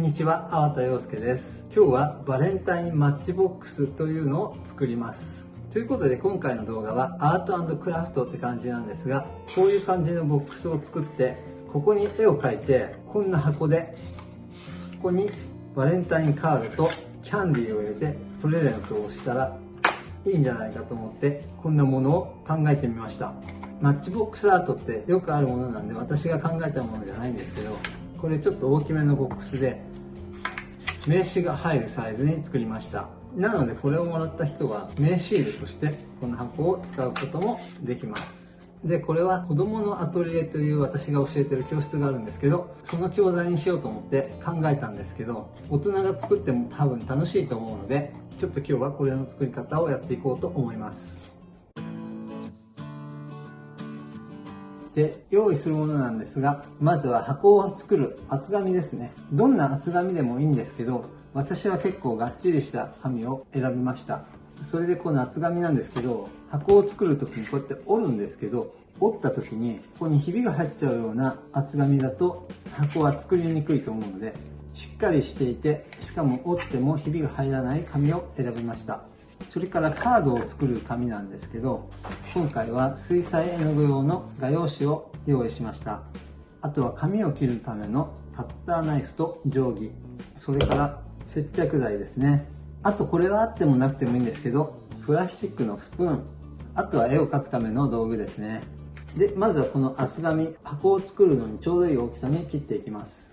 んにちは、粟田洋介です。今日はバレンタインマッチボックスというのを作ります。ということで今回の動画はアートクラフトって感じなんですが、こういう感じのボックスを作って、ここに絵を描いて、こんな箱で、ここにバレンタインカードとキャンディーを入れてプレゼントをしたらいいんじゃないかと思ってこんなものを考えてみましたマッチボックスアートってよくあるものなんで私が考えたものじゃないんですけどこれちょっと大きめのボックスで名刺が入るサイズに作りました。なのでこれをもらった人は名刺入れとしてこの箱を使うこともできます。でこれは子供のアトリエという私が教えてる教室があるんですけどその教材にしようと思って考えたんですけど大人が作っても多分楽しいと思うのでちょっと今日はこれの作り方をやっていこうと思います。で用意するものなんですがまずは箱を作る厚紙ですね。どんな厚紙でもいいんですけど私は結構がっちりした紙を選びました。それでこの厚紙なんですけど箱を作る時にこうやって折るんですけど折った時にここにひびが入っちゃうような厚紙だと箱は作りにくいと思うのでしっかりしていてしかも折ってもひびが入らない紙を選びました。それからカードを作る紙なんですけど今回は水彩絵の具用の画用紙を用意しました。あとは紙を切るためのカッターナイフと定規。それから接着剤ですね。あとこれはあってもなくてもいいんですけどプラスチックのスプーン。あとは絵を描くための道具ですね。でまずはこの厚紙箱を作るのにちょうどいい大きさに切っていきます。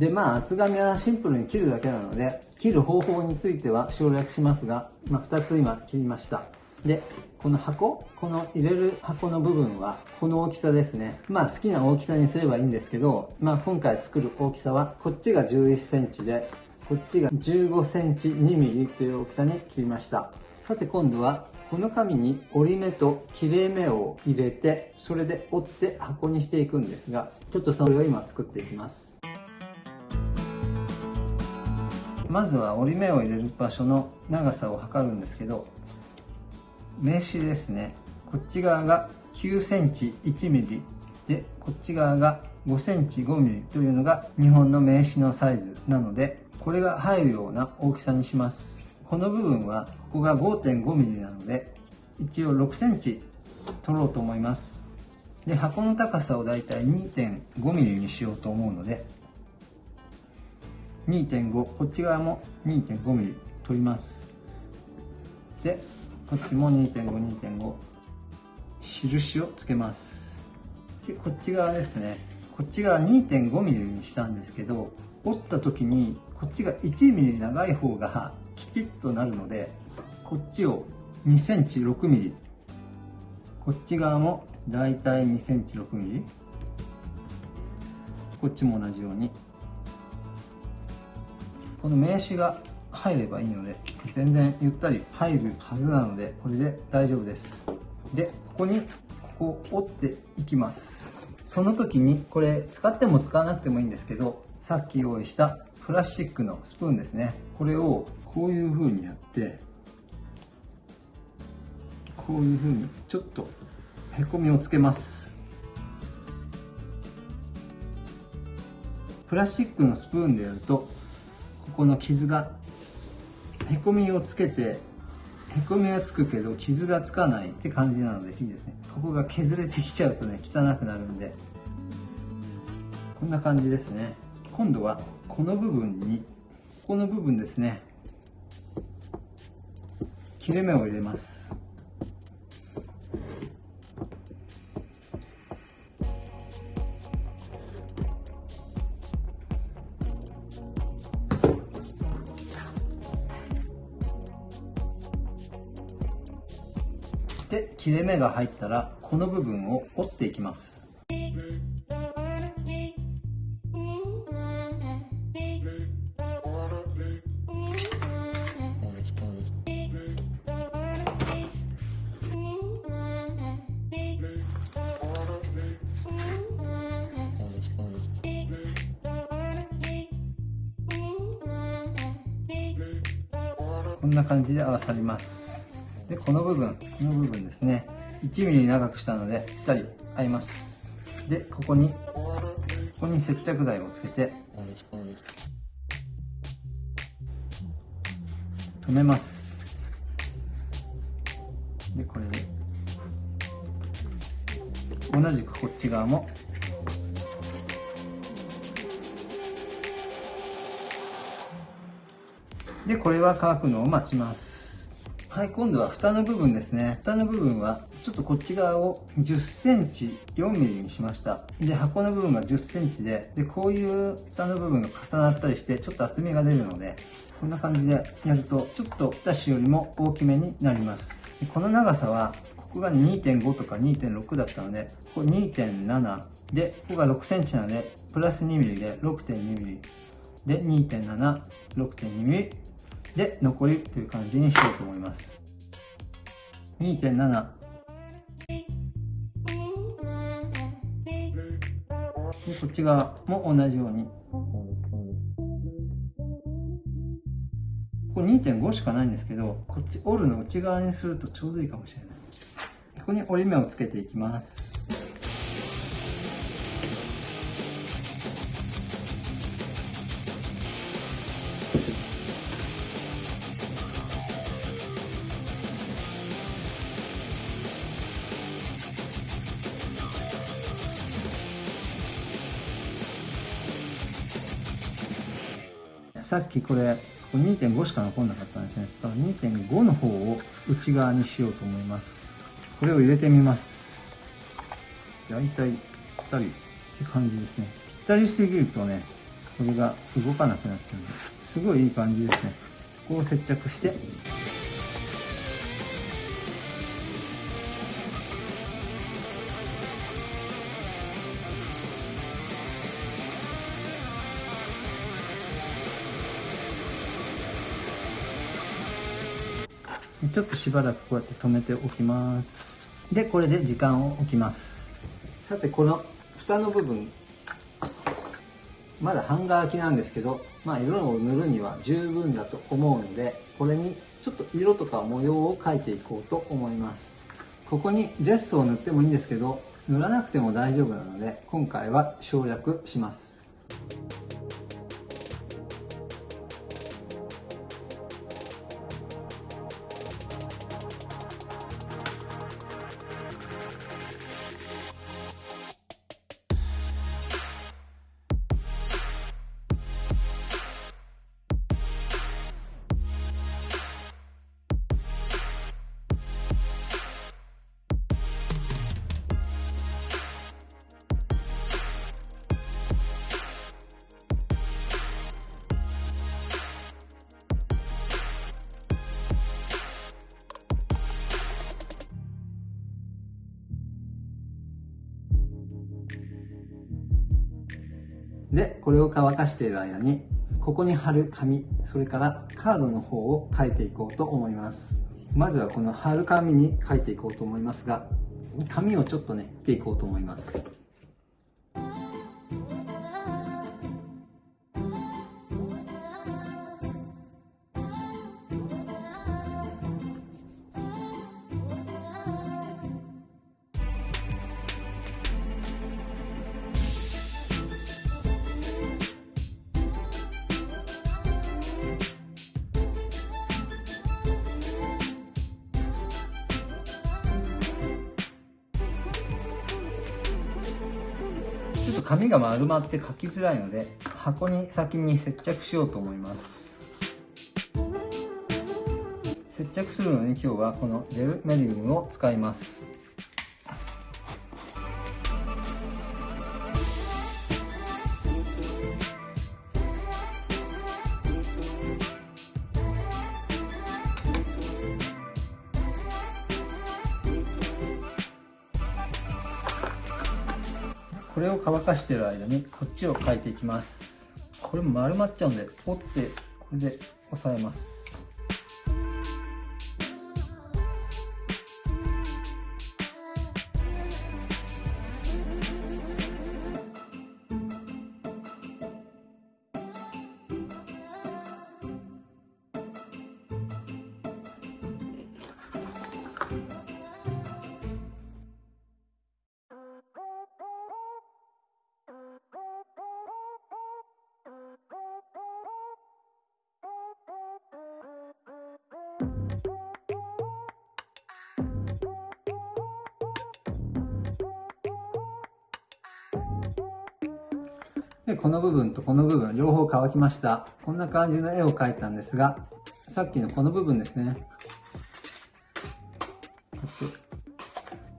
で、まあ、厚紙はシンプルに切るだけなので、切る方法については省略しますが、まあ、2つ今切りました。で、この箱、この入れる箱の部分は、この大きさですね。まあ好きな大きさにすればいいんですけど、まあ今回作る大きさは、こっちが11センチで、こっちが15センチ2ミリという大きさに切りました。さて今度は、この紙に折り目と切れ目を入れて、それで折って箱にしていくんですが、ちょっとそれを今作っていきます。まずは折り目を入れる場所の長さを測るんですけど名刺ですね。こっち側が9センチ1ミリでこっち側が5センチ5ミリというのが日本の名刺のサイズなのでこれが入るような大きさにします。この部分はここが5.5ミリなので一応6センチ取ろうと思います。で箱の高さをだいたい2.5ミリにしようと思うので2.5こっち側も 2.5mm 取ります。でこっちも2.52.5印をつけます。でこっち側ですね。こっち側 2.5mm にしたんですけど折った時にこっちが 1mm 長い方がきちっとなるのでこっちを 2cm6mm こっち側もだいたい 2cm6mm こっちも同じようにこの名刺が入ればいいので全然ゆったり入るはずなのでこれで大丈夫です。でここにここを折っていきます。その時にこれ使っても使わなくてもいいんですけどさっき用意したプラスチックのスプーンですね。これをこういう風にやってこういう風にちょっとへこみをつけます。プラスチックのスプーンでやるとこの傷がへこみをつけてへこみはつくけど傷がつかないって感じなのでいいですね。ここが削れてきちゃうとね汚くなるんで。こんな感じですね。今度はこの部分にここの部分ですね。切れ目を入れます。して切れ目が入ったらこの部分を折っていきます。こんな感じで合わさります。で、この部分、この部分ですね。1 m m 長くしたので、ぴったり合います。で、ここに、こに接着剤をつけて止めますでこれで同じくこっち側もでこれは乾くのを待ちますはい今度は蓋の部分ですね。蓋の部分はちょっとこっち側を10センチ4ミリにしました。で箱の部分が10センチででこういう蓋の部分が重なったりしてちょっと厚みが出るのでこんな感じでやるとちょっと蓋紙よりも大きめになります。でこの長さはここが2.5とか2.6だったのでここ2.7でここが6センチなのでプラス2ミリで6.2ミリ。で2.7、6.2ミリ。で残りという感じにしようと思います。2.7でこっち側も同じように。ここ2.5しかないんですけどこっち折るの内側にするとちょうどいいかもしれない。ここに折り目をつけていきます。さっきこれこれ2.5しか残んなかったんですね。だから2.5の方を内側にしようと思います。これを入れてみます。大体ぴったりって感じですね。ぴったりすぎるとねこれが動かなくなっちゃうんですすごいいい感じですね。ここを接着して。ちょっとしばらくこうやって止めておきます。でこれで時間を置きます。さてこの蓋の部分まだ半乾きなんですけどまあ色を塗るには十分だと思うのでこれにちょっと色とか模様を描いていこうと思います。ここにジェスを塗ってもいいんですけど塗らなくても大丈夫なので今回は省略します。で、これを乾かしている間に、ここに貼る紙、それからカードの方を書いていこうと思います。まずはこの貼る紙に書いていこうと思いますが、紙をちょっとね、切っていこうと思います。紙が丸まって書きづらいので箱に先に接着しようと思います。接着するのに今日はこのジェルメディウムを使います。これを乾かしてる間にこっちを描いていきます。これも丸まっちゃうんで折ってこれで押さえます。で、この部分とこの部分、両方乾きました。こんな感じの絵を描いたんですが、さっきのこの部分ですね。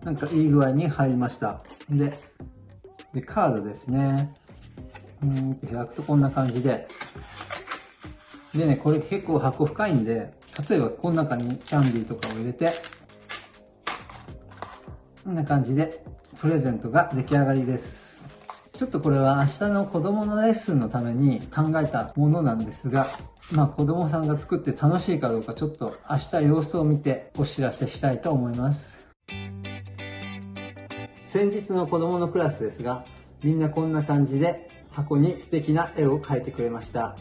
なんかいい具合に入りました。で、でカードですね。うんと開くとこんな感じで。でね、これ結構箱深いんで、例えばこの中にキャンディーとかを入れて、こんな感じでプレゼントが出来上がりです。ちょっとこれは明日の子供のレッスンのために考えたものなんですが、まあ子供さんが作って楽しいかどうかちょっと明日様子を見てお知らせしたいと思います。先日の子供のクラスですが、みんなこんな感じで箱に素敵な絵を描いてくれました。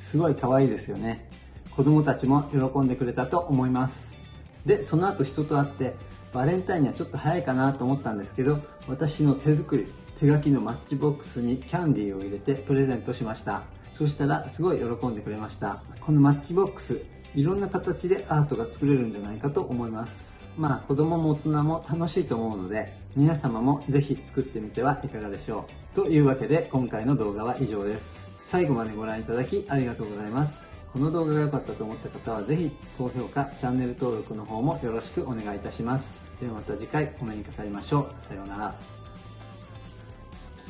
すごい可愛いですよね。子供たちも喜んでくれたと思います。で、その後人と会って、バレンタインにはちょっと早いかなと思ったんですけど、私の手作り、手書きのマッチボックスにキャンディーを入れてプレゼントしました。そしたらすごい喜んでくれました。このマッチボックス、いろんな形でアートが作れるんじゃないかと思います。まあ子供も大人も楽しいと思うので、皆様もぜひ作ってみてはいかがでしょう。というわけで今回の動画は以上です。最後までご覧いただきありがとうございます。この動画が良かったと思った方はぜひ高評価、チャンネル登録の方もよろしくお願いいたします。ではまた次回お目にかかりましょう。さようなら。